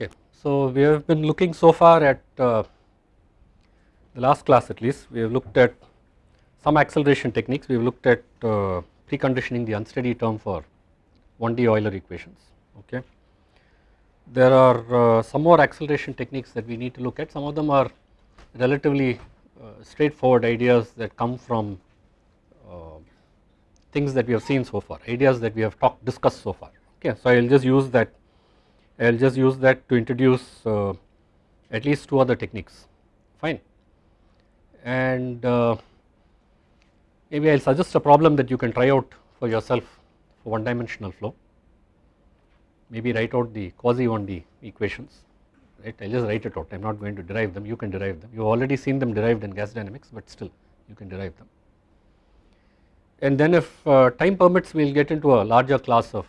Okay, so we have been looking so far at uh, the last class at least, we have looked at some acceleration techniques, we have looked at uh, preconditioning the unsteady term for 1D Euler equations. Okay. There are uh, some more acceleration techniques that we need to look at, some of them are relatively uh, straightforward ideas that come from uh, things that we have seen so far, ideas that we have talked discussed so far. Okay, so I will just use that I will just use that to introduce uh, at least two other techniques. Fine. And uh, maybe I will suggest a problem that you can try out for yourself for one dimensional flow. Maybe write out the quasi 1D equations right? I will just write it out. I am not going to derive them. You can derive them. You have already seen them derived in gas dynamics but still you can derive them. And then if uh, time permits we will get into a larger class of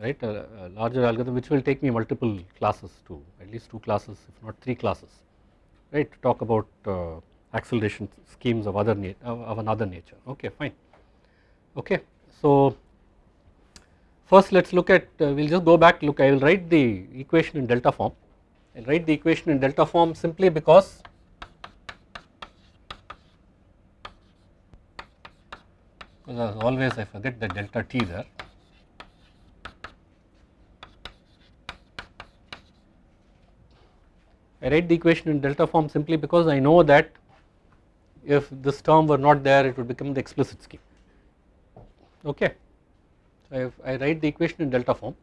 right? A, a, larger algorithm which will take me multiple classes to at least two classes if not three classes right? To talk about uh, acceleration schemes of other of another nature. Okay fine. Okay so first let us look at uh, we will just go back look I will write the equation in delta form. I will write the equation in delta form simply because because as always I forget the delta t there I write the equation in delta form simply because I know that if this term were not there it would become the explicit scheme. Okay. So I write the equation in delta form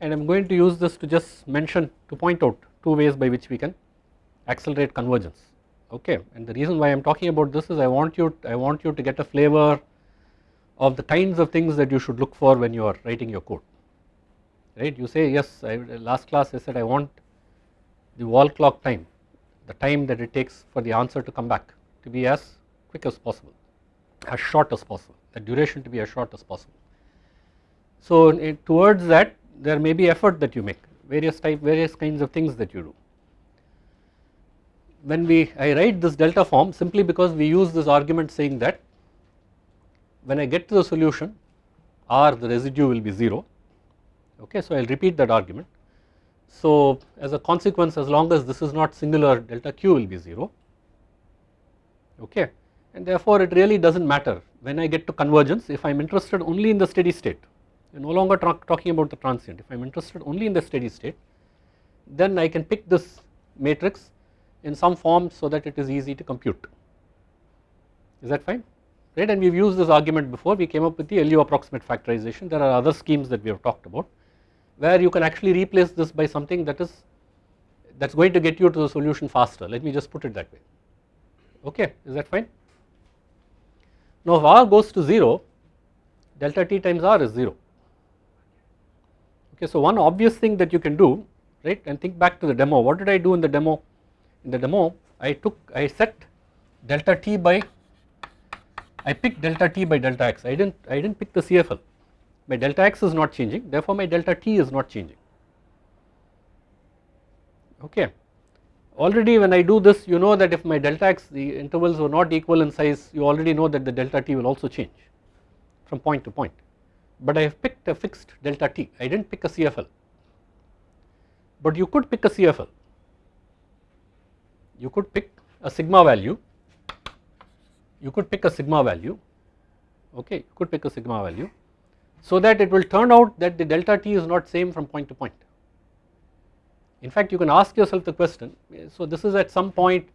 and I am going to use this to just mention to point out two ways by which we can accelerate convergence. Okay. And the reason why I am talking about this is I want you I want you to get a flavor of the kinds of things that you should look for when you are writing your code right you say yes I, last class I said I want the wall clock time the time that it takes for the answer to come back to be as quick as possible as short as possible the duration to be as short as possible. So towards that there may be effort that you make various type various kinds of things that you do. When we I write this delta form simply because we use this argument saying that when I get to the solution R the residue will be 0 okay so I will repeat that argument. So as a consequence as long as this is not singular delta q will be 0 okay and therefore it really does not matter when I get to convergence if I am interested only in the steady state. No longer talking about the transient. If I am interested only in the steady state then I can pick this matrix in some form so that it is easy to compute. Is that fine? Right and we have used this argument before. We came up with the LU approximate factorization. There are other schemes that we have talked about where you can actually replace this by something that is that is going to get you to the solution faster. Let me just put it that way. Okay is that fine. Now if r goes to 0 delta t times r is 0 okay so one obvious thing that you can do right and think back to the demo. What did I do in the demo? In the demo I took I set delta t by I picked delta t by delta x. I didn't I didn't pick the CFL my delta x is not changing therefore my delta t is not changing. Okay. Already when I do this you know that if my delta x the intervals were not equal in size you already know that the delta t will also change from point to point. But I have picked a fixed delta t. I did not pick a CFL but you could pick a CFL you could pick a sigma value. You could pick a sigma value. Okay you could pick a sigma value so that it will turn out that the delta t is not same from point to point. In fact you can ask yourself the question so this is at some point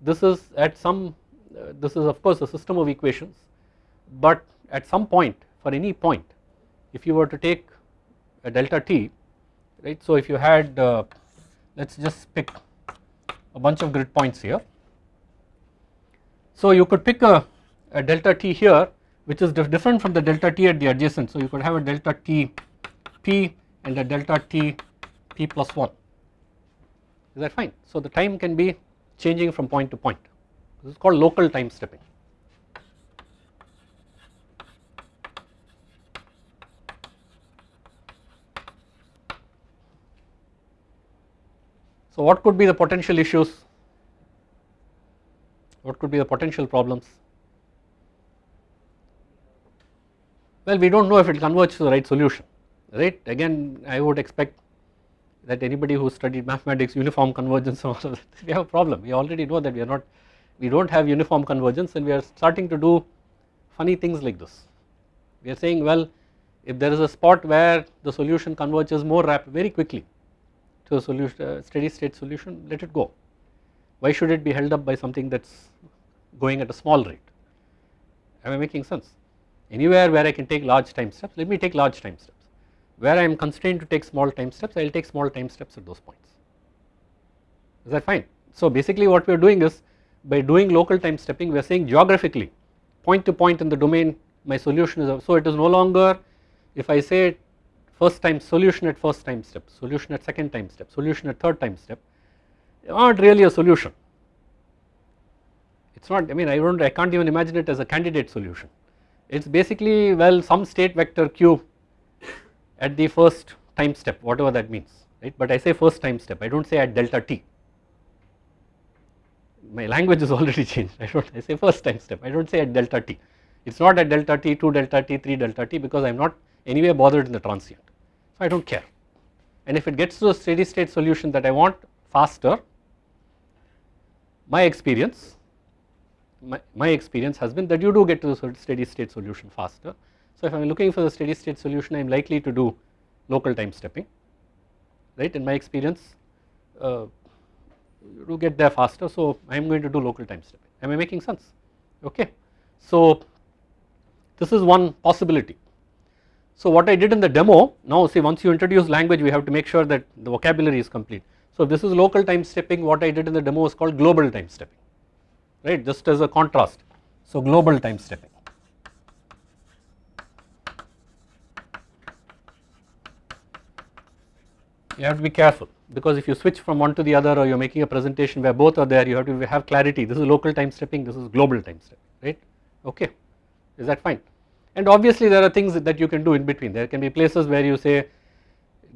this is at some uh, this is of course a system of equations but at some point for any point if you were to take a delta t right so if you had uh, let us just pick a bunch of grid points here so you could pick a, a delta t here which is different from the delta t at the adjacent. So you could have a delta t p and a delta t p plus 1 is that fine. So the time can be changing from point to point this is called local time stepping. So what could be the potential issues, what could be the potential problems Well, we do not know if it converges to the right solution, right? Again I would expect that anybody who studied mathematics uniform convergence and all of that we have a problem. We already know that we are not we do not have uniform convergence and we are starting to do funny things like this. We are saying well if there is a spot where the solution converges more rapid very quickly to a solution uh, steady state solution let it go. Why should it be held up by something that is going at a small rate? Am I making sense anywhere where I can take large time steps let me take large time steps. Where I am constrained to take small time steps I will take small time steps at those points. Is that fine. So basically what we are doing is by doing local time stepping we are saying geographically point to point in the domain my solution is so it is no longer if I say first time solution at first time step solution at second time step solution at third time step not really a solution. It is not I mean I do not I can't even imagine it as a candidate solution it is basically well some state vector q at the first time step whatever that means right? But I say first time step. I do not say at delta t. My language is already changed. I do not I say first time step. I do not say at delta t. It is not at delta t 2 delta t 3 delta t because I am not anyway bothered in the transient. So I do not care. And if it gets to a steady state solution that I want faster my experience my, my experience has been that you do get to the steady state solution faster so if I am looking for the steady state solution I am likely to do local time stepping right in my experience uh, you get there faster so I am going to do local time stepping am I making sense okay. So this is one possibility. So what I did in the demo now see once you introduce language we have to make sure that the vocabulary is complete. So this is local time stepping what I did in the demo is called global time stepping right just as a contrast. So global time stepping. you have to be careful because if you switch from one to the other or you are making a presentation where both are there you have to have clarity. This is local time stepping this is global time stepping right? Okay. Is that fine? And obviously there are things that you can do in between. There can be places where you say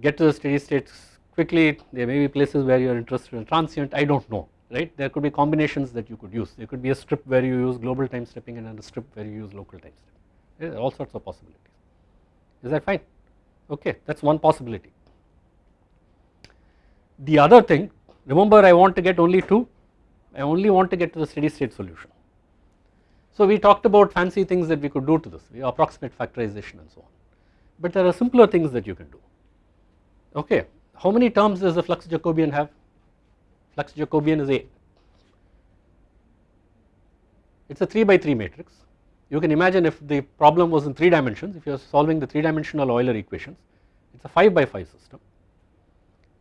get to the steady states quickly. There may be places where you are interested in transient. I do not know right? There could be combinations that you could use. There could be a strip where you use global time stepping and a strip where you use local time stepping there are all sorts of possibilities. Is that fine? Okay that is one possibility. The other thing remember I want to get only 2 I only want to get to the steady state solution. So we talked about fancy things that we could do to this we approximate factorization and so on. But there are simpler things that you can do. Okay how many terms does the flux Jacobian have flux Jacobian is A. It is a 3 by 3 matrix. You can imagine if the problem was in 3 dimensions if you are solving the 3 dimensional Euler equations it is a 5 by 5 system.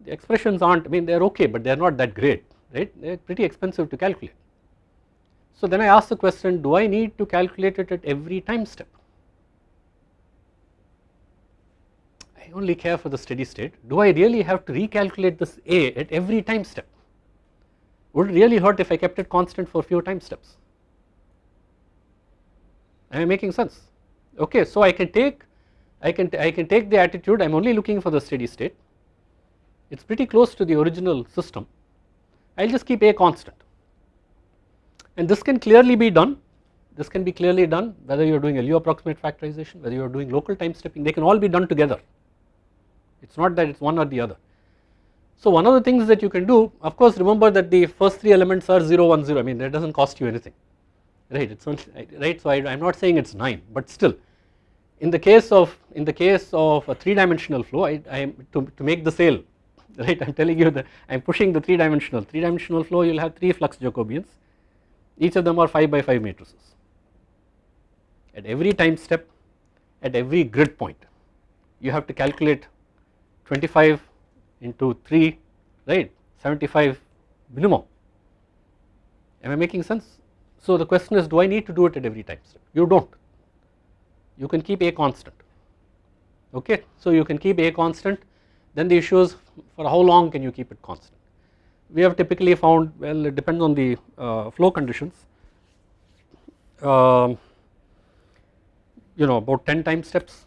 The expressions aren't I mean they are okay but they are not that great right? They are pretty expensive to calculate. So then I ask the question do I need to calculate it at every time step? I only care for the steady state. Do I really have to recalculate this A at every time step would really hurt if I kept it constant for few time steps. Am I making sense? Okay so I can take I can I can take the attitude I am only looking for the steady state. It is pretty close to the original system. I will just keep A constant. And this can clearly be done. This can be clearly done whether you are doing a LU approximate factorization whether you are doing local time stepping they can all be done together. It is not that it is one or the other. So one of the things that you can do of course remember that the first three elements are 0 1 0 I mean that does not cost you anything right? It is only right? So I am not saying it is 9 but still in the case of in the case of a 3 dimensional flow I, I am to, to make the sale right? I am telling you that I am pushing the 3 dimensional 3 dimensional flow you will have 3 flux Jacobians. Each of them are 5 by 5 matrices. At every time step at every grid point you have to calculate 25 into 3 right? 75 minimum. Am I making sense? So the question is do I need to do it at every time? Step you do not you can keep a constant. Okay? So you can keep a constant. Then the issue is for how long can you keep it constant. We have typically found well it depends on the uh, flow conditions. Uh, you know about 10 time steps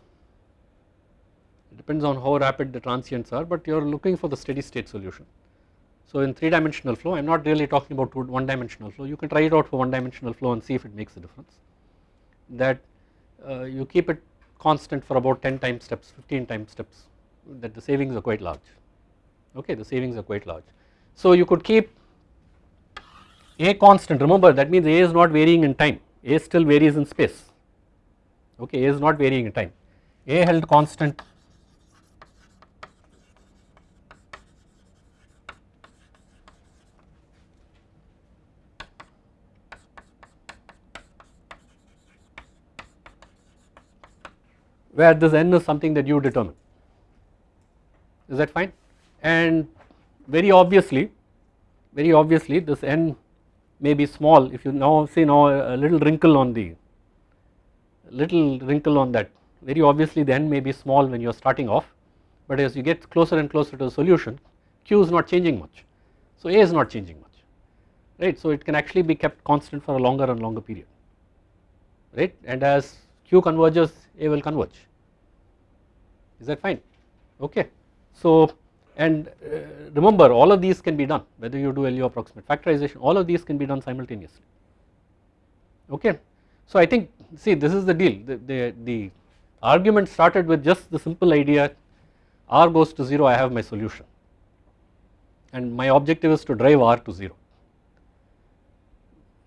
depends on how rapid the transients are but you are looking for the steady state solution. So in 3 dimensional flow I am not really talking about 1 dimensional flow. You can try it out for 1 dimensional flow and see if it makes a difference. That uh, you keep it constant for about 10 time steps 15 time steps that the savings are quite large. Okay the savings are quite large. So you could keep a constant. Remember that means a is not varying in time. A still varies in space. Okay a is not varying in time. A held constant where this n is something that you determine. Is that fine? And very obviously very obviously this n may be small. If you now see now a little wrinkle on the little wrinkle on that very obviously the n may be small when you are starting off. But as you get closer and closer to the solution q is not changing much. So a is not changing much right? So it can actually be kept constant for a longer and longer period right? And as q converges a will converge is that fine? Okay. So and uh, remember all of these can be done whether you do LU approximate factorization all of these can be done simultaneously. Okay. So I think see this is the deal. The, the, the argument started with just the simple idea r goes to 0 I have my solution. And my objective is to drive r to 0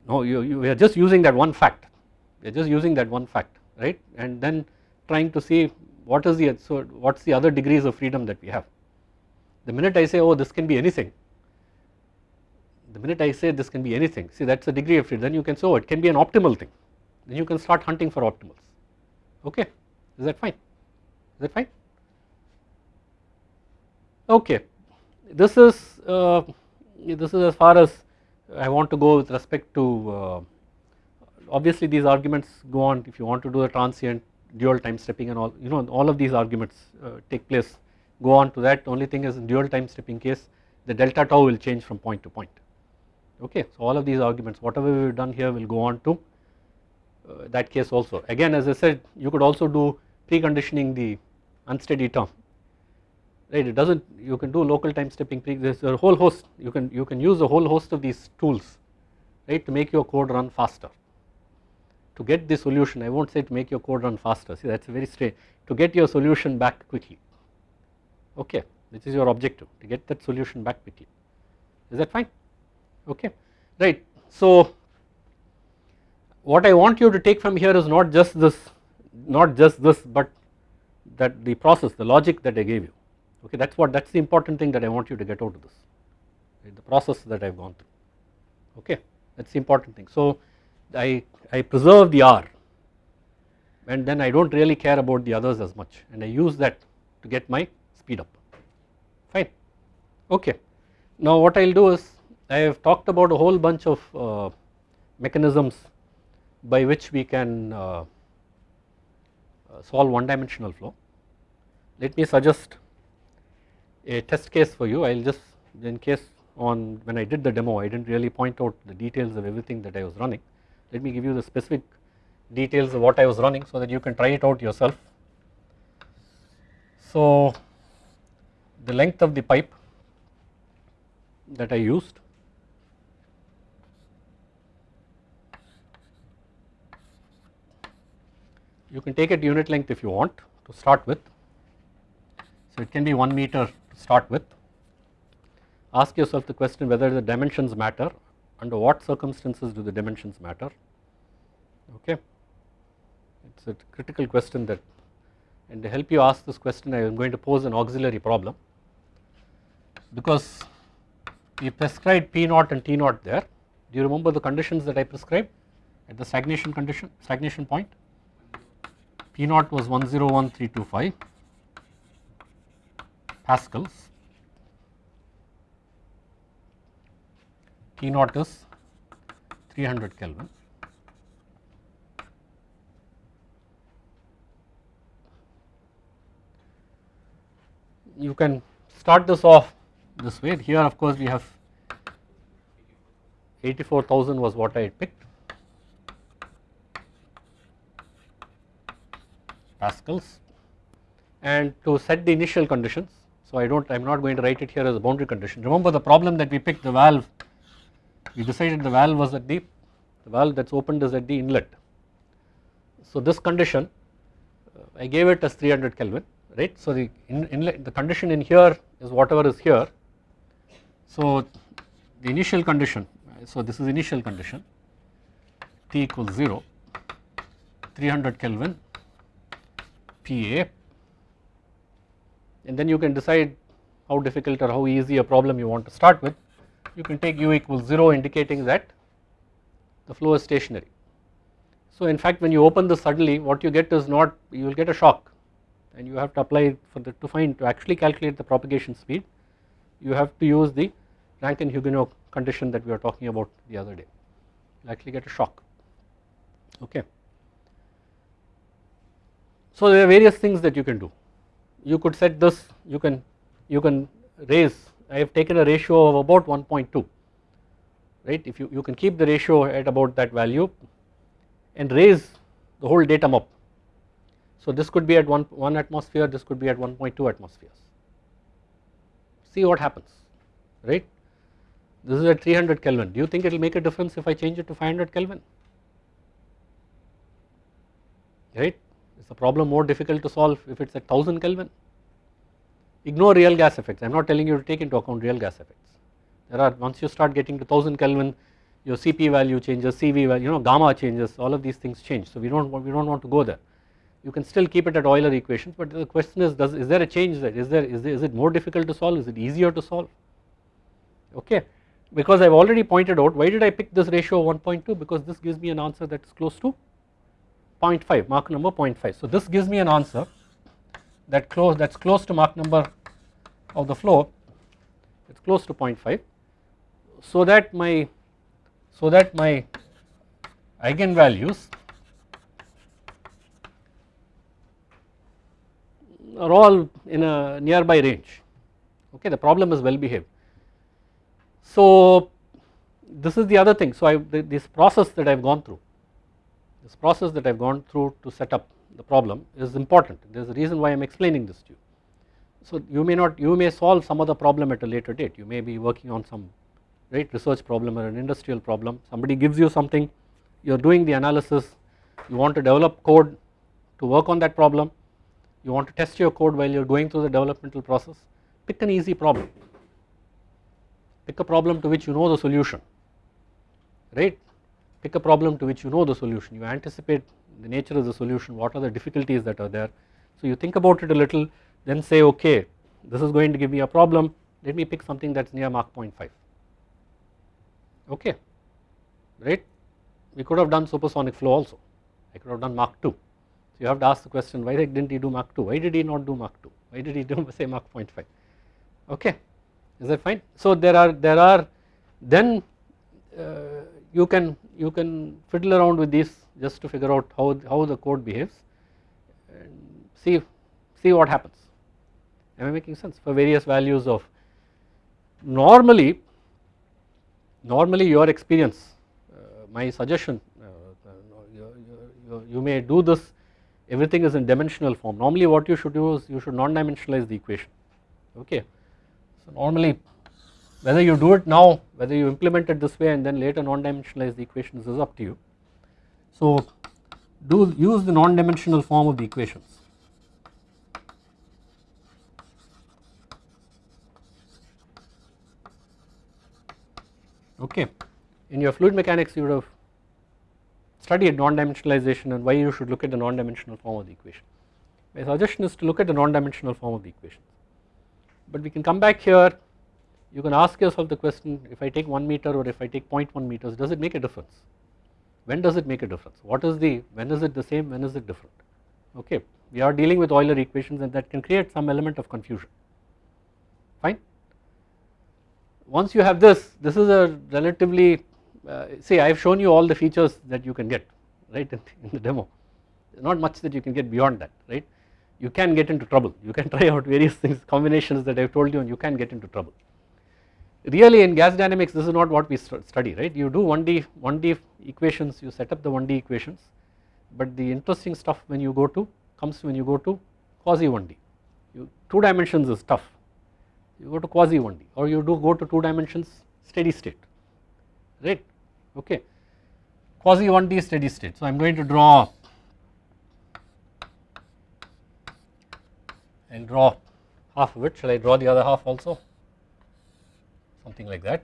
no you, you are just using that one fact. We are just using that one fact right? And then trying to see what is the so what is the other degrees of freedom that we have? The minute I say oh this can be anything the minute I say this can be anything see that is a degree of freedom. Then you can say oh it can be an optimal thing. Then you can start hunting for optimals. Okay is that fine? Is that fine? Okay this is uh, this is as far as I want to go with respect to uh, obviously these arguments go on. If you want to do a transient dual time stepping and all you know all of these arguments uh, take place. Go on to that. Only thing is in dual time stepping case the delta tau will change from point to point. Okay. So all of these arguments whatever we have done here will go on to uh, that case also. Again as I said you could also do preconditioning the unsteady term. Right it does not you can do local time stepping pre there is a whole host you can you can use a whole host of these tools right to make your code run faster to get the solution I will not say to make your code run faster. See that is very straight. To get your solution back quickly. Okay this is your objective to get that solution back quickly. Is that fine? Okay right. So what I want you to take from here is not just this not just this but that the process the logic that I gave you. Okay that is what that is the important thing that I want you to get out of this. Right, the process that I have gone through. Okay that is the important thing. So I, I preserve the R and then I do not really care about the others as much and I use that to get my speed up fine okay. Now what I will do is I have talked about a whole bunch of uh, mechanisms by which we can uh, uh, solve one dimensional flow. Let me suggest a test case for you I will just in case on when I did the demo I did not really point out the details of everything that I was running let me give you the specific details of what I was running so that you can try it out yourself. So the length of the pipe that I used you can take it unit length if you want to start with. So it can be 1 meter to start with. Ask yourself the question whether the dimensions matter under what circumstances do the dimensions matter? Okay. It is a critical question that and to help you ask this question I am going to pose an auxiliary problem. Because we prescribed P naught and T naught there. Do you remember the conditions that I prescribed? At the stagnation condition stagnation point? P naught was 101325 pascals T naught is 300 Kelvin. You can start this off this way. Here of course we have 84,000 was what I had picked. Pascals. And to set the initial conditions so I do not I am not going to write it here as a boundary condition. Remember the problem that we picked the valve we decided the valve was at the the valve that is opened is at the inlet so this condition uh, I gave it as 300 Kelvin right. So the in, inlet the condition in here is whatever is here. So the initial condition so this is initial condition T equals 0 300 Kelvin PA and then you can decide how difficult or how easy a problem you want to start with you can take u equals 0 indicating that the flow is stationary. So in fact when you open this suddenly what you get is not you will get a shock and you have to apply for the to find to actually calculate the propagation speed you have to use the Rankine-Hugoniot condition that we were talking about the other day you actually get a shock okay. So there are various things that you can do you could set this you can you can raise I have taken a ratio of about 1.2 right? If you, you can keep the ratio at about that value and raise the whole datum up. So this could be at 1, 1 atmosphere this could be at 1.2 atmospheres. See what happens right? This is at 300 Kelvin. Do you think it will make a difference if I change it to 500 Kelvin? Right? Is the problem more difficult to solve if it is at 1000 Kelvin ignore real gas effects I am not telling you to take into account real gas effects there are once you start getting to 1000 Kelvin your CP value changes, CV value, you know gamma changes, all of these things change. So we don't want, we don't want to go there. You can still keep it at Euler equations, but the question is, does is there a change there? Is there is there, is it more difficult to solve? Is it easier to solve? Okay, because I've already pointed out why did I pick this ratio of 1.2 because this gives me an answer that is close to 0.5 Mach number 0.5. So this gives me an answer that close that's close to Mach number of the flow. It's close to 0.5 so that my so that my eigenvalues are all in a nearby range okay the problem is well behaved. So this is the other thing so I this process that I have gone through this process that I have gone through to set up the problem is important. There is a reason why I am explaining this to you. So you may not you may solve some other problem at a later date. You may be working on some right research problem or an industrial problem. Somebody gives you something. You are doing the analysis. You want to develop code to work on that problem. You want to test your code while you are going through the developmental process. Pick an easy problem. Pick a problem to which you know the solution right? Pick a problem to which you know the solution. You anticipate the nature of the solution what are the difficulties that are there. So you think about it a little then say okay this is going to give me a problem let me pick something that is near Mach 0.5 okay right? We could have done supersonic flow also. I could have done Mach 2 so you have to ask the question why didn't he do Mach 2 why did he not do Mach 2 why did he do say Mach 0.5 okay is that fine? So there are there are then uh, you can you can fiddle around with these just to figure out how how the code behaves and see see what happens am I making sense for various values of normally normally your experience uh, my suggestion uh, you, you, you, may do this everything is in dimensional form normally what you should do is you should non-dimensionalize the equation okay. So normally whether you do it now whether you implement it this way and then later non-dimensionalize the equations is up to you. So do use the non-dimensional form of the equations okay. In your fluid mechanics you would have studied non-dimensionalization and why you should look at the non-dimensional form of the equation. My suggestion is to look at the non-dimensional form of the equation. But we can come back here you can ask yourself the question if I take 1 meter or if I take 0.1 meters does it make a difference when does it make a difference? What is the when is it the same when is it different? Okay we are dealing with Euler equations and that can create some element of confusion. Fine? Once you have this this is a relatively uh, see I have shown you all the features that you can get right in, in the demo. Not much that you can get beyond that right? You can get into trouble. You can try out various things combinations that I have told you and you can get into trouble. Really in gas dynamics this is not what we study right? You do 1D 1D equations you set up the 1D equations but the interesting stuff when you go to comes when you go to quasi 1D you 2 dimensions is tough. You go to quasi 1D or you do go to 2 dimensions steady state right? Okay. Quasi 1D steady state. So I am going to draw will draw half of it. Shall I draw the other half also something like that.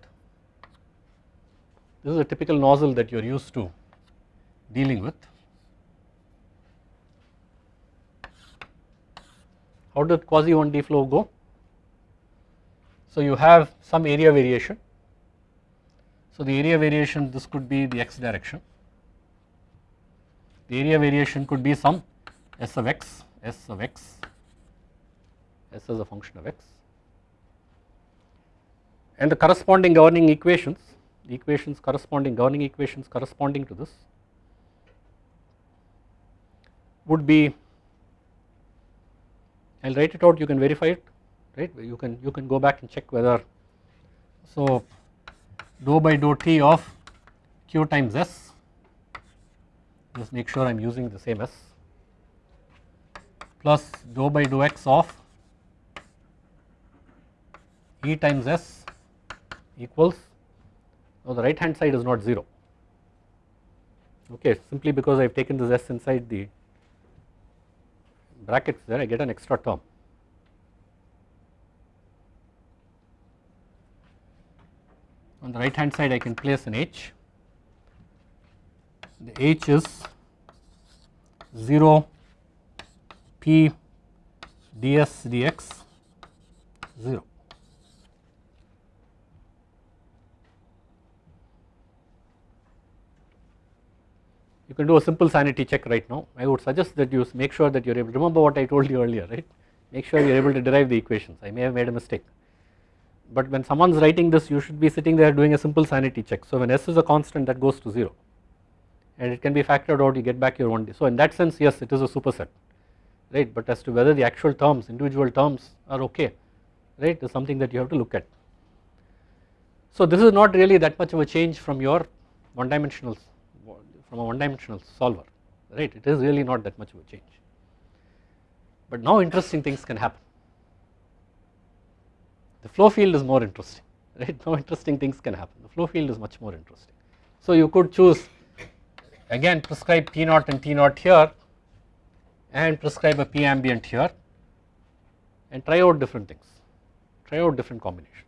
This is a typical nozzle that you are used to dealing with. How did quasi 1D flow go? So you have some area variation. So the area variation this could be the x direction. The area variation could be some s of x, s of x, s as a function of x and the corresponding governing equations, equations corresponding governing equations corresponding to this would be I will write it out you can verify it right? You can you can go back and check whether so dou by dou t of q times s just make sure I am using the same s plus dou by dou x of e times s equals now the right hand side is not 0 okay simply because I have taken this s inside the brackets there I get an extra term. On the right hand side I can place an h, the h is 0 p ds dx 0. You can do a simple sanity check right now. I would suggest that you make sure that you are able remember what I told you earlier right? Make sure you are able to derive the equations. I may have made a mistake. But when someone is writing this you should be sitting there doing a simple sanity check. So when s is a constant that goes to 0 and it can be factored out you get back your 1d so in that sense yes it is a superset right? But as to whether the actual terms individual terms are okay right is something that you have to look at. So this is not really that much of a change from your one dimensional from a one dimensional solver right? It is really not that much of a change. But now interesting things can happen. The flow field is more interesting right? Now interesting things can happen. The flow field is much more interesting. So you could choose again prescribe P naught and T naught here and prescribe a P ambient here and try out different things. Try out different combinations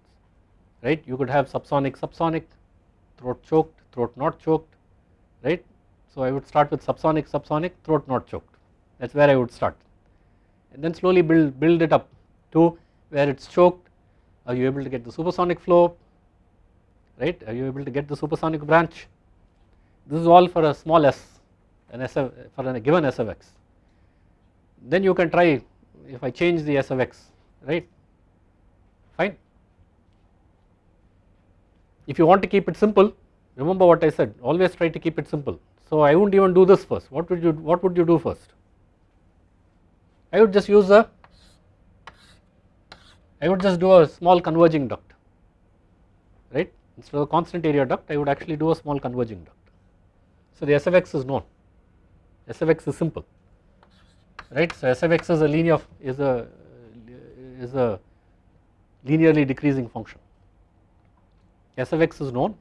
right? You could have subsonic subsonic throat choked throat not choked right so I would start with subsonic, subsonic, throat not choked. That is where I would start. And then slowly build, build it up to where it is choked. Are you able to get the supersonic flow? Right? Are you able to get the supersonic branch? This is all for a small s, an s for a given s of x. Then you can try if I change the s of x, right? Fine. If you want to keep it simple, remember what I said, always try to keep it simple. So I wouldn't even do this first. What would you what would you do first? I would just use a I would just do a small converging duct, right? Instead of a constant area duct, I would actually do a small converging duct. So the SFX is known. SFX is simple, right? So SFX is a linear is a is a linearly decreasing function. SFX is known.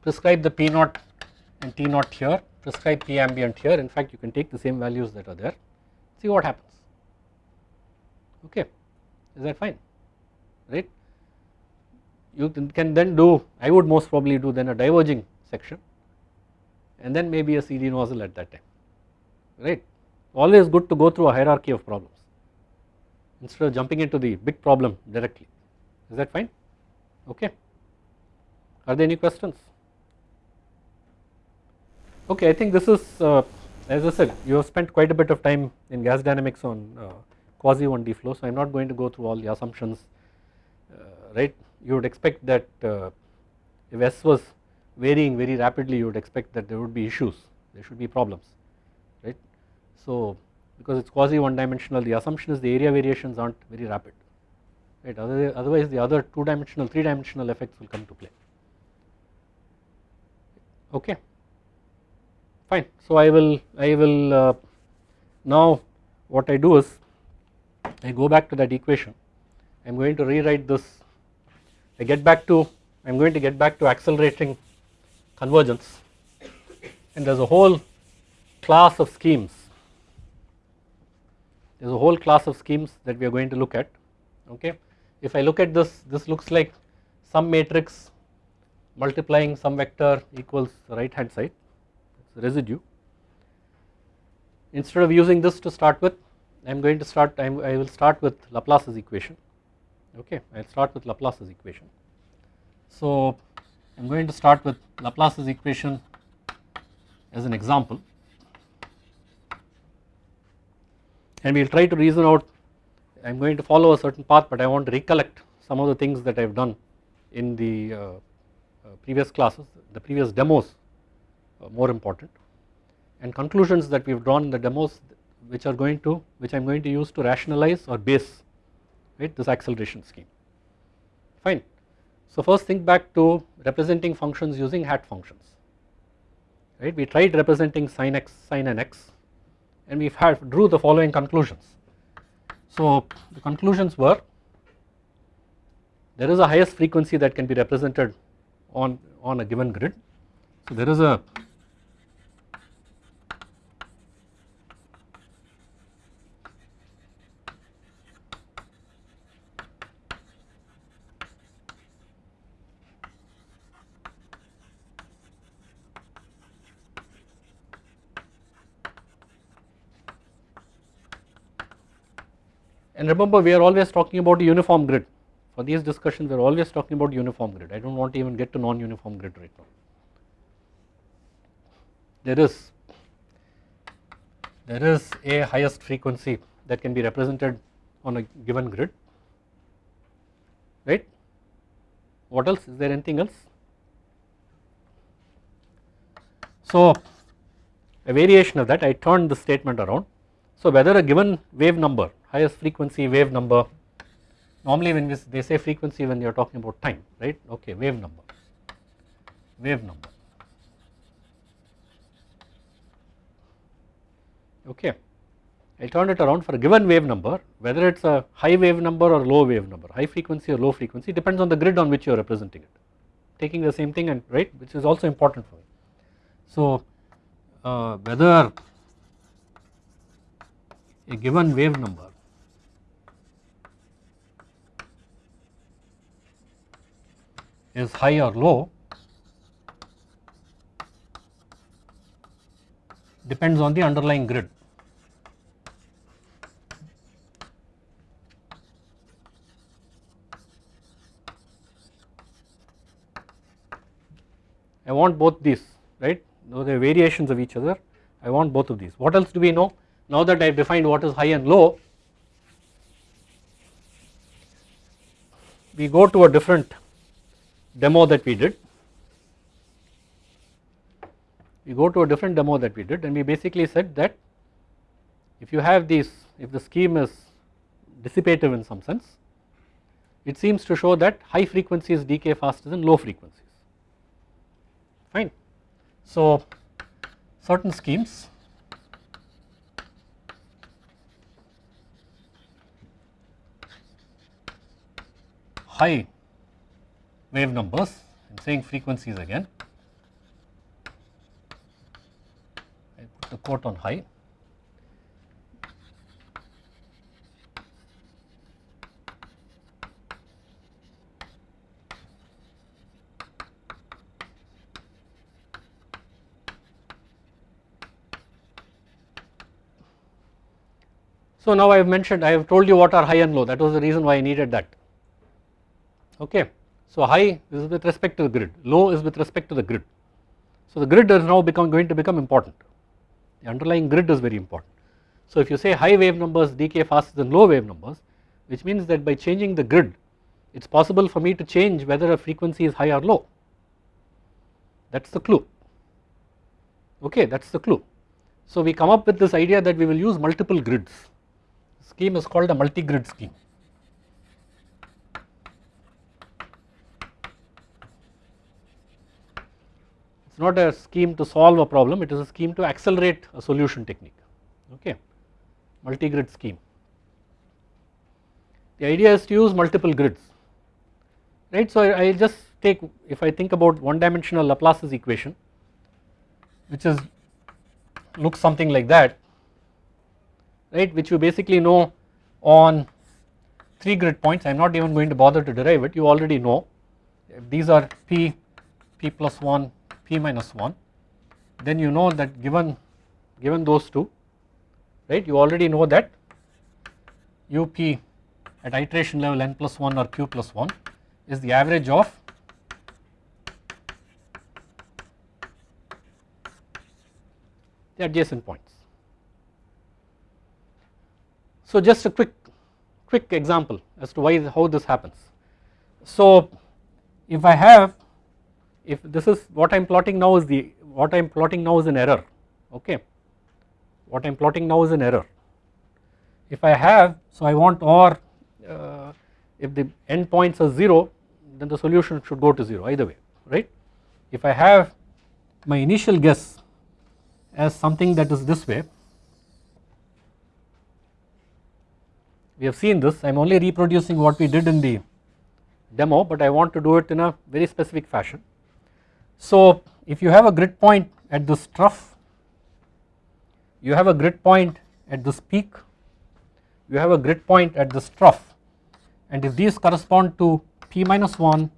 Prescribe the P naught and T naught here prescribe P ambient here. In fact you can take the same values that are there. See what happens. Okay. Is that fine? Right? You can then do I would most probably do then a diverging section and then maybe a CD nozzle at that time. Right? Always good to go through a hierarchy of problems instead of jumping into the big problem directly. Is that fine? Okay. Are there any questions Okay, I think this is uh, as I said you have spent quite a bit of time in gas dynamics on uh, quasi 1D flow so I am not going to go through all the assumptions uh, right? You would expect that uh, if S was varying very rapidly you would expect that there would be issues. There should be problems right. So because it is quasi one dimensional the assumption is the area variations are not very rapid right? Otherwise the other two dimensional three dimensional effects will come to play. Okay fine. So I will I will uh, now what I do is I go back to that equation. I am going to rewrite this. I get back to I am going to get back to accelerating convergence. And there is a whole class of schemes. There is a whole class of schemes that we are going to look at. Okay. If I look at this, this looks like some matrix multiplying some vector equals right hand side, residue. Instead of using this to start with, I am going to start, I, I will start with Laplace's equation, okay, I will start with Laplace's equation. So I am going to start with Laplace's equation as an example and we will try to reason out I am going to follow a certain path but I want to recollect some of the things that I have done in the uh, uh, previous classes, the previous demos Uh, more important and conclusions that we have drawn in the demos which are going to which I am going to use to rationalize or base right this acceleration scheme fine. So first think back to representing functions using hat functions right we tried representing sin x sin n x and we have drew the following conclusions. So the conclusions were there is a highest frequency that can be represented on, on a given grid. So there is a remember we are always talking about a uniform grid. For these discussions we are always talking about uniform grid. I do not want to even get to non-uniform grid right now. There is there is a highest frequency that can be represented on a given grid right? What else? Is there anything else? So a variation of that I turned the statement around. So whether a given wave number highest frequency wave number. Normally when they say frequency when you are talking about time right? Okay wave number. Wave number. Okay. I turn it around for a given wave number whether it is a high wave number or low wave number. High frequency or low frequency depends on the grid on which you are representing it. Taking the same thing and right which is also important for me. So uh, whether a given wave number is high or low depends on the underlying grid. I want both these right they are variations of each other I want both of these. What else do we know now that I have defined what is high and low we go to a different demo that we did we go to a different demo that we did and we basically said that if you have these if the scheme is dissipative in some sense it seems to show that high frequencies decay faster than low frequencies fine. So certain schemes high wave numbers. I am saying frequencies again. I put the quote on high. So now I have mentioned I have told you what are high and low. That was the reason why I needed that. Okay. So high is with respect to the grid, low is with respect to the grid. So the grid is now become going to become important, the underlying grid is very important. So if you say high wave numbers decay faster than low wave numbers which means that by changing the grid it is possible for me to change whether a frequency is high or low that is the clue okay that is the clue. So we come up with this idea that we will use multiple grids scheme is called a multi-grid scheme it is not a scheme to solve a problem it is a scheme to accelerate a solution technique okay? Multi-grid scheme. The idea is to use multiple grids right? So I will just take if I think about one dimensional Laplace's equation which is looks something like that right? Which you basically know on 3 grid points. I am not even going to bother to derive it. You already know. These are p p plus 1 p minus 1 then you know that given given those two right you already know that up at iteration level n plus 1 or q plus 1 is the average of the adjacent points. So just a quick quick example as to why how this happens. So if I have if this is what I am plotting now is the what I am plotting now is an error okay what I am plotting now is an error. If I have so I want or uh, if the end points are 0 then the solution should go to 0 either way right. If I have my initial guess as something that is this way we have seen this I am only reproducing what we did in the demo but I want to do it in a very specific fashion. So if you have a grid point at this trough you have a grid point at this peak you have a grid point at this trough and if these correspond to p minus 1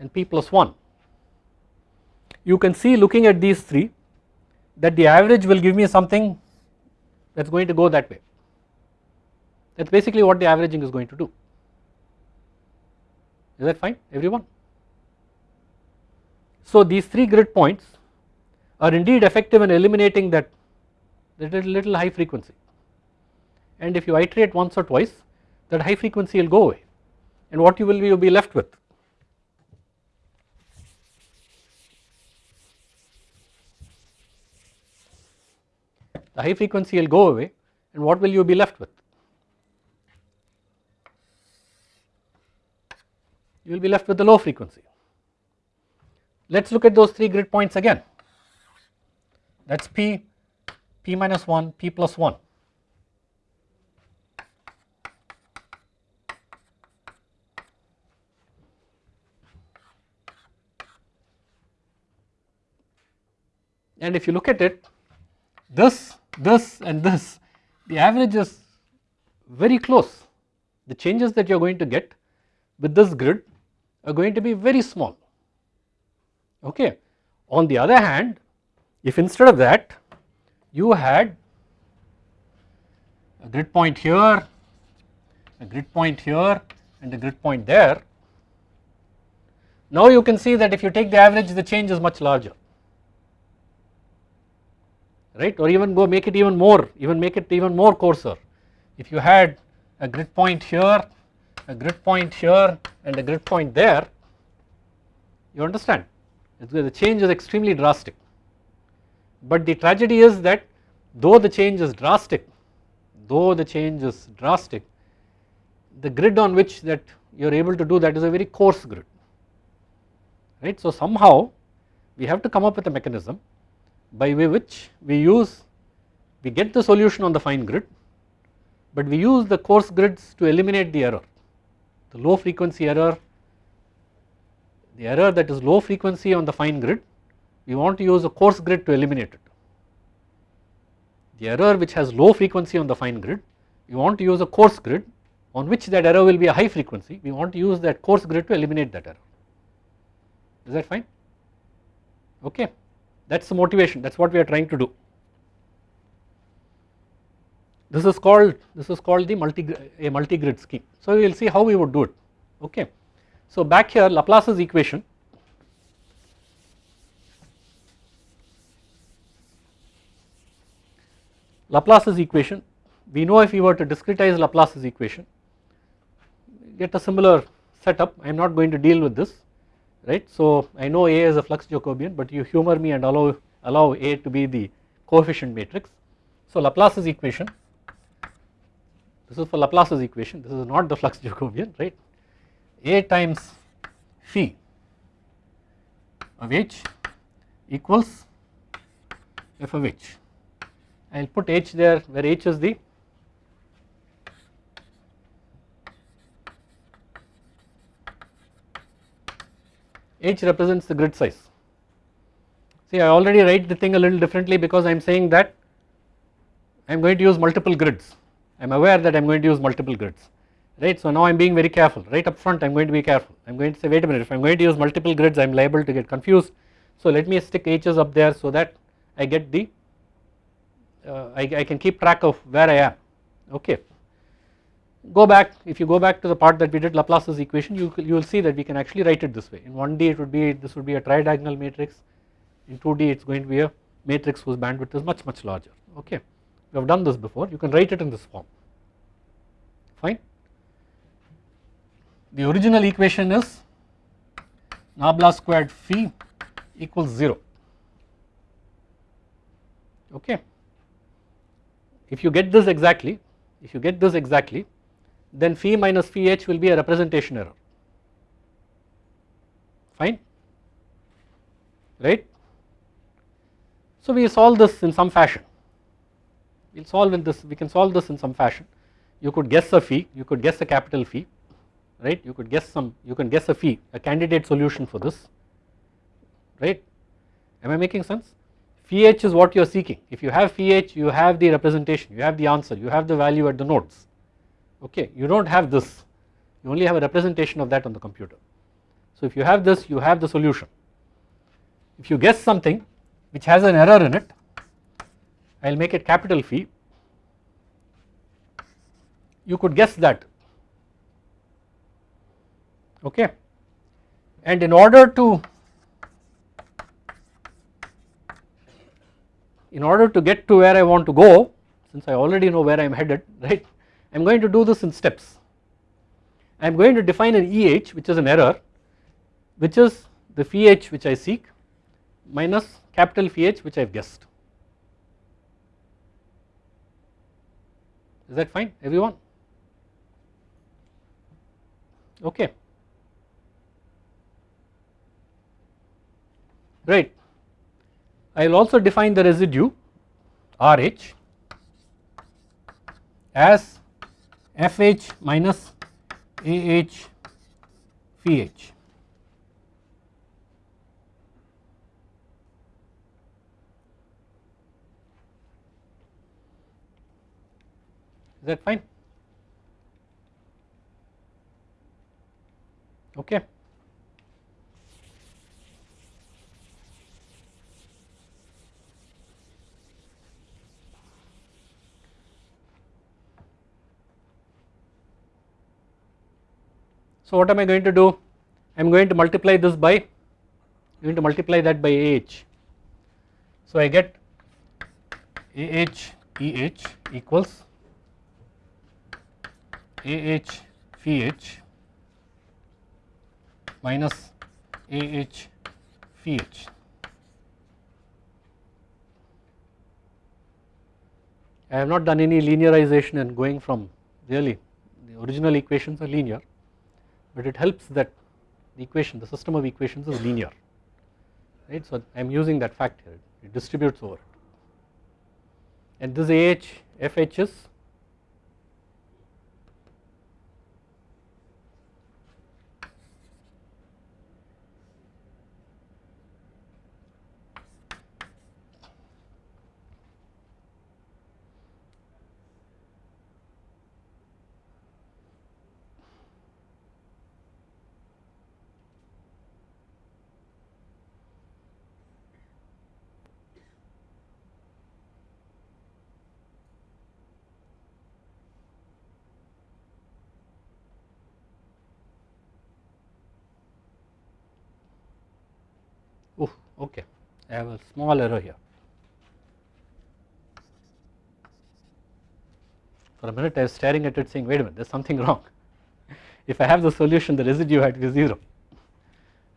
and p plus 1 you can see looking at these 3 that the average will give me something that is going to go that way that is basically what the averaging is going to do is that fine everyone. So these 3 grid points are indeed effective in eliminating that, that little high frequency and if you iterate once or twice that high frequency will go away and what you will be, you will be left with the high frequency will go away and what will you be left with? You will be left with the low frequency. Let us look at those 3 grid points again. That is P, P minus 1, P plus 1. And if you look at it this this and this the average is very close. The changes that you are going to get with this grid are going to be very small okay. On the other hand if instead of that you had a grid point here a grid point here and a grid point there now you can see that if you take the average the change is much larger. Right? Or even go make it even more even make it even more coarser. If you had a grid point here a grid point here and a grid point there you understand the change is extremely drastic. But the tragedy is that though the change is drastic though the change is drastic the grid on which that you are able to do that is a very coarse grid. Right? So somehow we have to come up with a mechanism by way which we use we get the solution on the fine grid but we use the coarse grids to eliminate the error the low frequency error the error that is low frequency on the fine grid we want to use a coarse grid to eliminate it the error which has low frequency on the fine grid we want to use a coarse grid on which that error will be a high frequency we want to use that coarse grid to eliminate that error is that fine okay that is the motivation that is what we are trying to do. This is called this is called the multi a multi grid scheme. So we will see how we would do it okay. So back here Laplace's equation Laplace's equation we know if we were to discretize Laplace's equation get a similar setup I am not going to deal with this right. So I know A is a flux Jacobian but you humor me and allow, allow A to be the coefficient matrix. So Laplace's equation this is for Laplace's equation this is not the flux Jacobian right A times phi of h equals f of h. I will put h there where h is the H represents the grid size. See I already write the thing a little differently because I am saying that I am going to use multiple grids, I am aware that I am going to use multiple grids right. So now I am being very careful right up front I am going to be careful I am going to say wait a minute if I am going to use multiple grids I am liable to get confused. So let me stick h's up there so that I get the uh, I, I can keep track of where I am okay. Go back if you go back to the part that we did Laplace's equation you, you will see that we can actually write it this way in 1D it would be this would be a tridiagonal matrix in 2D it is going to be a matrix whose bandwidth is much much larger okay. We have done this before you can write it in this form fine. The original equation is nabla squared phi equals 0 okay. If you get this exactly if you get this exactly then phi minus phi h will be a representation error. Fine? Right. So we solve this in some fashion. We will solve in this we can solve this in some fashion. You could guess a phi you could guess a capital phi right? You could guess some you can guess a phi a candidate solution for this right? Am I making sense? Phi h is what you are seeking. If you have phi h you have the representation you have the answer you have the value at the nodes. Okay you do not have this. You only have a representation of that on the computer. So if you have this you have the solution. If you guess something which has an error in it I will make it capital phi you could guess that okay. And in order to in order to get to where I want to go since I already know where I am headed right I am going to do this in steps. I am going to define an EH which is an error which is the phi h which I seek minus capital phi h which I have guessed. Is that fine everyone? Okay right I will also define the residue RH as FH minus AH. Is that fine? Okay. So what am I going to do? I am going to multiply this by, I am going to multiply that by AH. So I get AH EH equals AH phi h minus AH phi h. I have not done any linearization and going from really the original equations are linear but it helps that the equation the system of equations is linear right. So I am using that fact here it distributes over it and this AH FH is okay I have a small error here. For a minute I was staring at it saying wait a minute there is something wrong. if I have the solution the residue had to be 0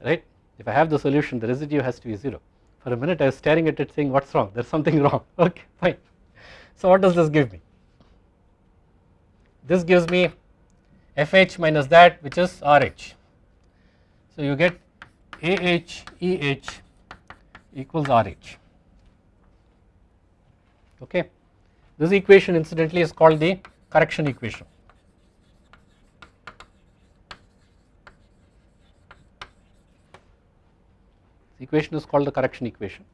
right if I have the solution the residue has to be 0. For a minute I was staring at it saying what is wrong there is something wrong okay fine. So what does this give me? This gives me FH minus that which is RH. So you get AH EH equals RH okay. This equation incidentally is called the correction equation. This equation is called the correction equation.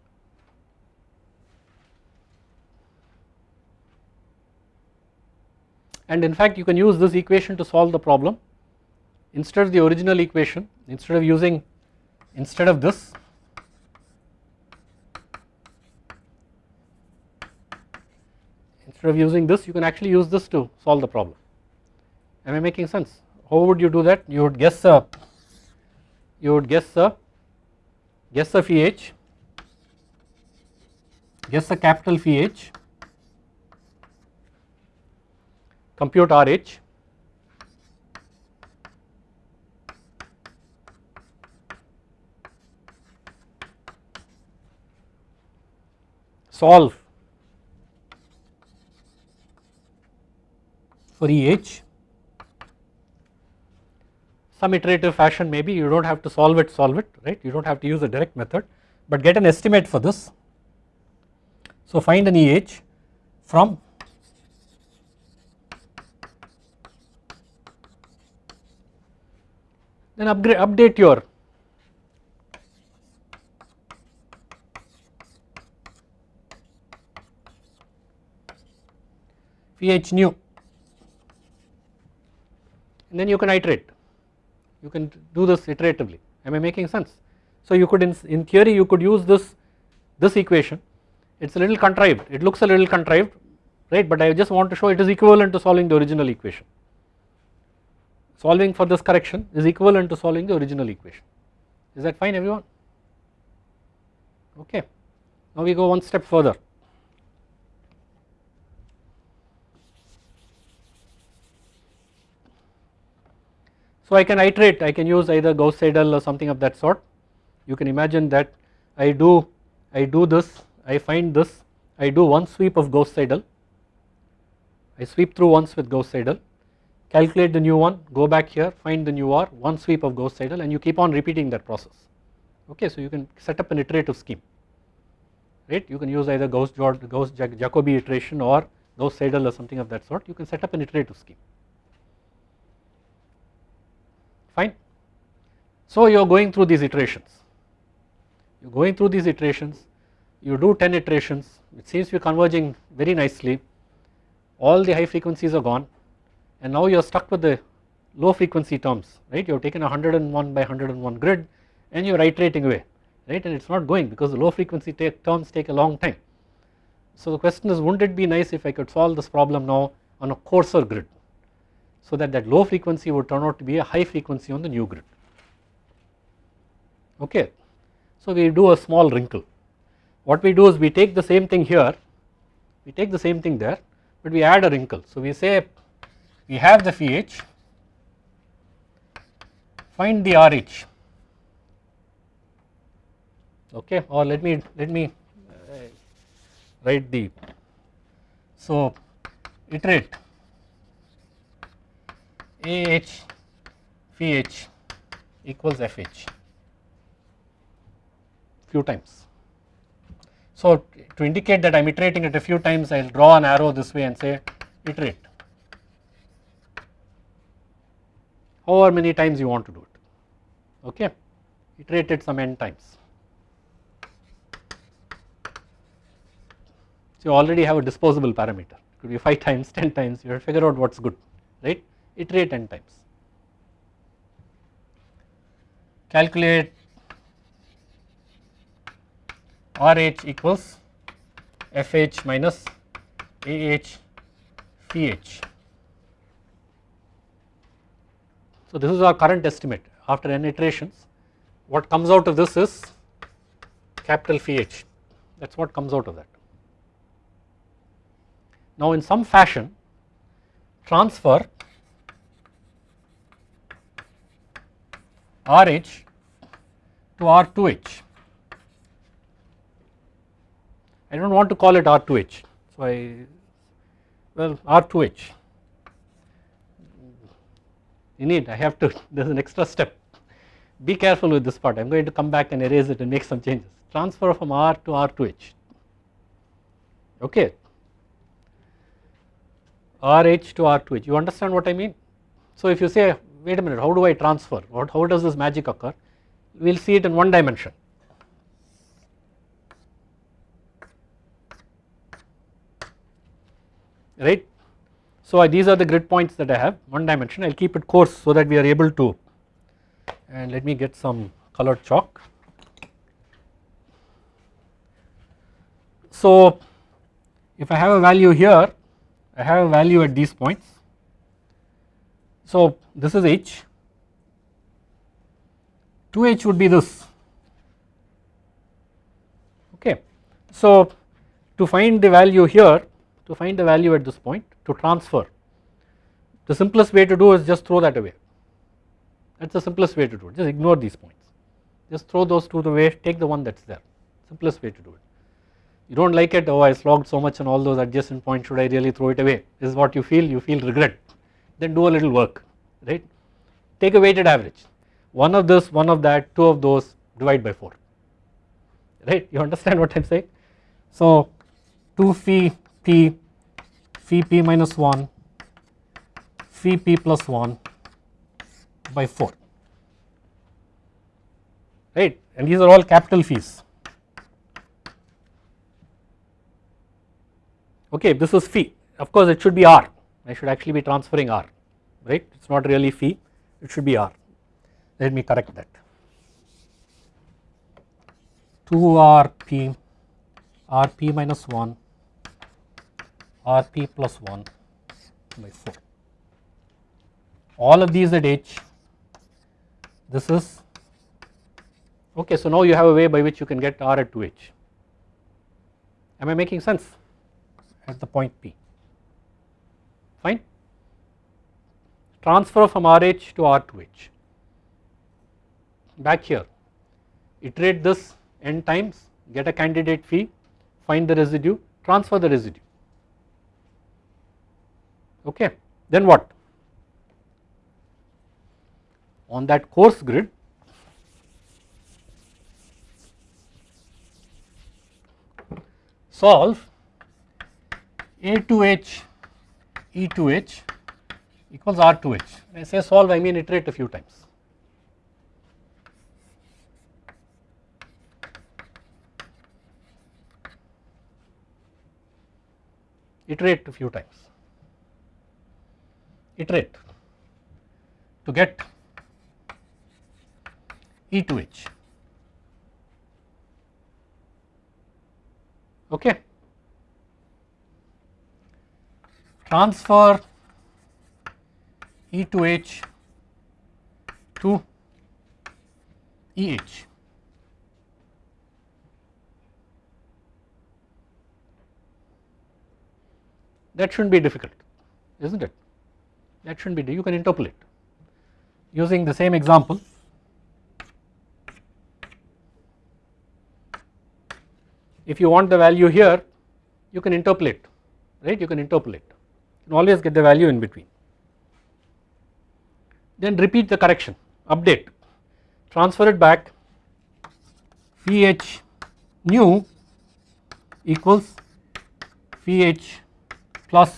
and in fact you can use this equation to solve the problem instead of the original equation instead of using instead of this instead of using this you can actually use this to solve the problem. Am I making sense? How would you do that? You would guess a you would guess a guess a phi h guess a capital phi h compute RH solve for EH some iterative fashion maybe. You do not have to solve it solve it right? You do not have to use a direct method. But get an estimate for this. So find an EH from then upgrade update your phi h new and then you can iterate. You can do this iteratively. Am I making sense. So you could in, in theory you could use this this equation. It is a little contrived. It looks a little contrived right? But I just want to show it is equivalent to solving the original equation. Solving for this correction is equivalent to solving the original equation. Is that fine everyone? Okay. Now we go one step further So I can iterate I can use either Gauss Seidel or something of that sort. You can imagine that I do I do this I find this I do one sweep of Gauss Seidel. I sweep through once with Gauss Seidel calculate the new one go back here find the new R one sweep of Gauss Seidel and you keep on repeating that process. Okay so you can set up an iterative scheme. Right? You can use either Gauss, Gauss Jacobi iteration or Gauss Seidel or something of that sort. You can set up an iterative scheme fine. So you are going through these iterations, you are going through these iterations, you do 10 iterations, it seems to be converging very nicely, all the high frequencies are gone. And now you are stuck with the low frequency terms, right, you have taken a 101 by 101 grid and you are iterating away, right, and it is not going because the low frequency take terms take a long time. So the question is wouldn't it be nice if I could solve this problem now on a coarser grid, so that that low frequency would turn out to be a high frequency on the new grid. Okay. So we do a small wrinkle. What we do is we take the same thing here we take the same thing there but we add a wrinkle. So we say we have the phi h find the RH. Okay or let me let me uh, write the so iterate AH phi h equals FH few times. So to indicate that I am iterating it a few times I will draw an arrow this way and say iterate. However many times you want to do it. Okay? Iterate it some n times. So you already have a disposable parameter. It could be 5 times 10 times. You have to figure out what is good right iterate n times. Calculate RH equals FH minus AH phi h. So this is our current estimate after n iterations what comes out of this is capital phi h that is what comes out of that. Now in some fashion transfer RH to R2H. I do not want to call it R2H, so I well R2H. You need I have to there is an extra step. Be careful with this part I am going to come back and erase it and make some changes. Transfer from R to R2H. Okay. RH to R2H. You understand what I mean? So if you say wait a minute how do I transfer what how does this magic occur we will see it in one dimension. right. So these are the grid points that I have one dimension I will keep it coarse so that we are able to and let me get some colored chalk. So if I have a value here I have a value at these points. So this is h. 2h would be this. Okay. So to find the value here to find the value at this point to transfer the simplest way to do is just throw that away. That is the simplest way to do it. Just ignore these points. Just throw those two away. Take the one that is there. Simplest way to do it. You do not like it? Oh I slogged so much on all those adjacent points. Should I really throw it away? This is what you feel. You feel regret then do a little work right? Take a weighted average. One of this one of that two of those divide by 4 right? You understand what I am saying. So 2 phi p phi p minus 1 phi p plus 1 by 4 right? And these are all capital phis. Okay, this is phi of course it should be r I should actually be transferring r right? It is not really phi it should be r. Let me correct that. 2 rp rp minus 1 rp plus 1 by 4 all of these at h this is okay so now you have a way by which you can get r at 2h am I making sense? At the point P fine. Transfer from RH to R2H back here. Iterate this n times get a candidate phi find the residue transfer the residue. Okay. Then what? On that coarse grid solve a to h e to h equals r to h. When I say solve I mean iterate a few times. Iterate a few times. Iterate to get e to h. Okay. Transfer e to h to eh. That shouldn't be difficult, isn't it? That shouldn't be, you can interpolate using the same example. If you want the value here, you can interpolate, right? You can interpolate, can always get the value in between. Then repeat the correction update transfer it back phi h new equals phi h plus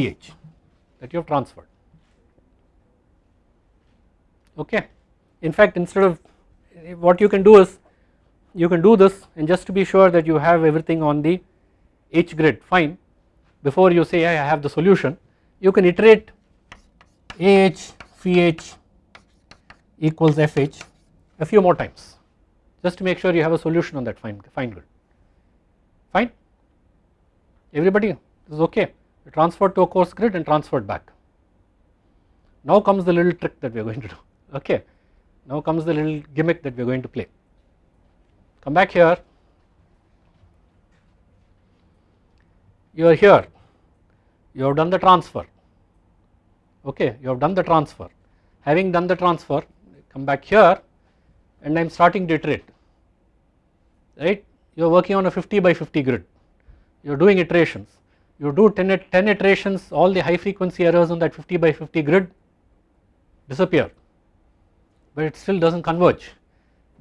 eh that you have transferred. Okay? In fact instead of what you can do is you can do this and just to be sure that you have everything on the h grid fine before you say I have the solution you can iterate ah phi h equals fh a few more times. Just to make sure you have a solution on that fine, fine grid fine? Everybody this is okay. Transferred to a coarse grid and transferred back. Now comes the little trick that we are going to do. Okay. Now comes the little gimmick that we are going to play. Come back here. You are here you have done the transfer. Okay you have done the transfer. Having done the transfer come back here and I am starting to iterate. Right? You are working on a 50 by 50 grid. You are doing iterations. You do 10, 10 iterations all the high frequency errors on that 50 by 50 grid disappear. But it still does not converge.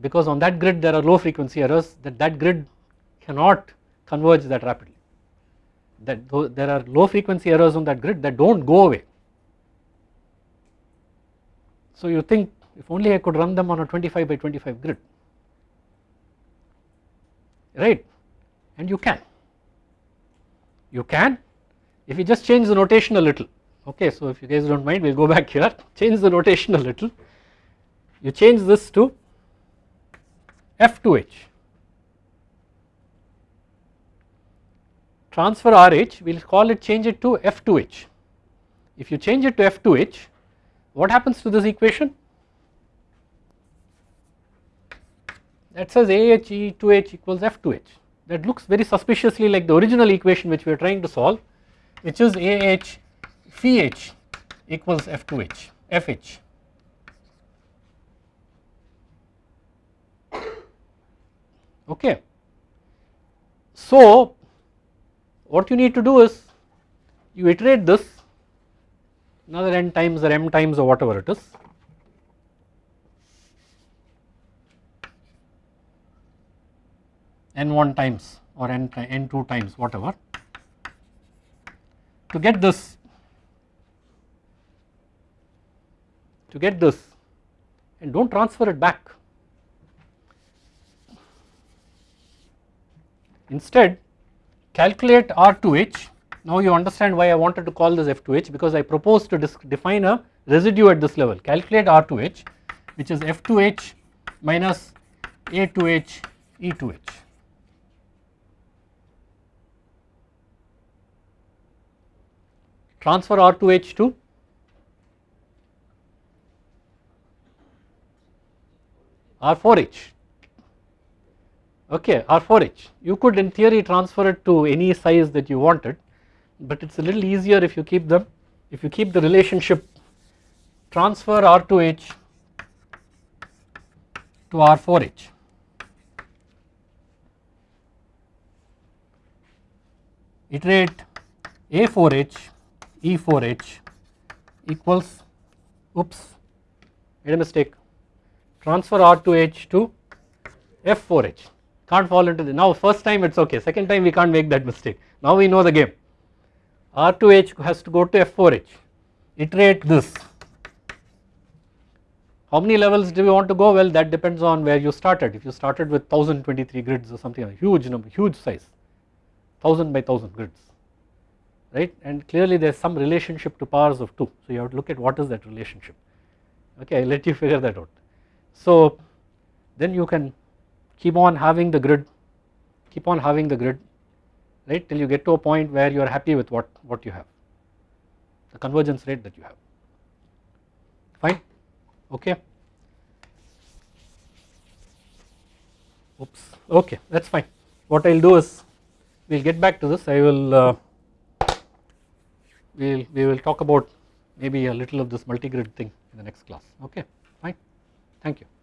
Because on that grid there are low frequency errors that that grid cannot converge that rapidly that there are low frequency errors on that grid that do not go away. So you think if only I could run them on a 25 by 25 grid right? And you can. You can. If you just change the notation a little okay so if you guys do not mind we will go back here. Change the notation a little. You change this to F2H transfer RH we will call it change it to F2H if you change it to F2H what happens to this equation that says AH E2H equals F2H that looks very suspiciously like the original equation which we are trying to solve which is AH phi equals F2H FH. Okay. So what you need to do is you iterate this another n times or m times or whatever it is n1 times or n, n2 times whatever to get this to get this and do not transfer it back. Instead calculate R2H now you understand why I wanted to call this F2H because I propose to define a residue at this level. Calculate R2H which is F2H minus A2H E2H. transfer R2H to R4H okay R4H you could in theory transfer it to any size that you wanted but it is a little easier if you keep them if you keep the relationship transfer R2H to R4H iterate A4H E4H equals oops made a mistake transfer R2H to F4H can't fall into the now first time it is okay second time we can't make that mistake. Now we know the game. R2H has to go to F4H iterate this. How many levels do we want to go? Well that depends on where you started. If you started with 1023 grids or something a huge number huge size 1000 by 1000 grids right? And clearly there is some relationship to powers of 2 so you have to look at what is that relationship. Okay I will let you figure that out. So then you can keep on having the grid. Keep on having the grid right till you get to a point where you are happy with what what you have. The convergence rate that you have. Fine? Okay. Oops. Okay that is fine. What I will do is we will get back to this. I will uh, we will we will talk about maybe a little of this multi-grid thing in the next class. Okay fine. Thank you